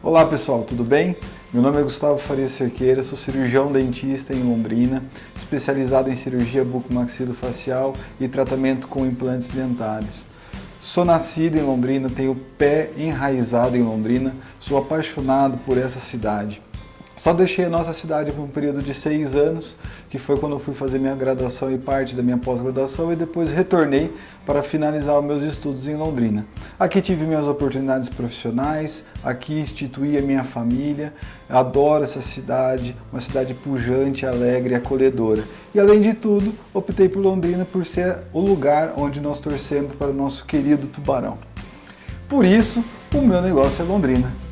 Olá pessoal, tudo bem? Meu nome é Gustavo Faria Cerqueira, sou cirurgião dentista em Londrina, especializado em cirurgia bucomaxilofacial e tratamento com implantes dentários. Sou nascido em Londrina, tenho pé enraizado em Londrina, sou apaixonado por essa cidade. Só deixei a nossa cidade por um período de seis anos, que foi quando eu fui fazer minha graduação e parte da minha pós-graduação, e depois retornei para finalizar meus estudos em Londrina. Aqui tive minhas oportunidades profissionais, aqui instituí a minha família, adoro essa cidade, uma cidade pujante, alegre e acolhedora. E além de tudo, optei por Londrina por ser o lugar onde nós torcemos para o nosso querido Tubarão. Por isso, o meu negócio é Londrina.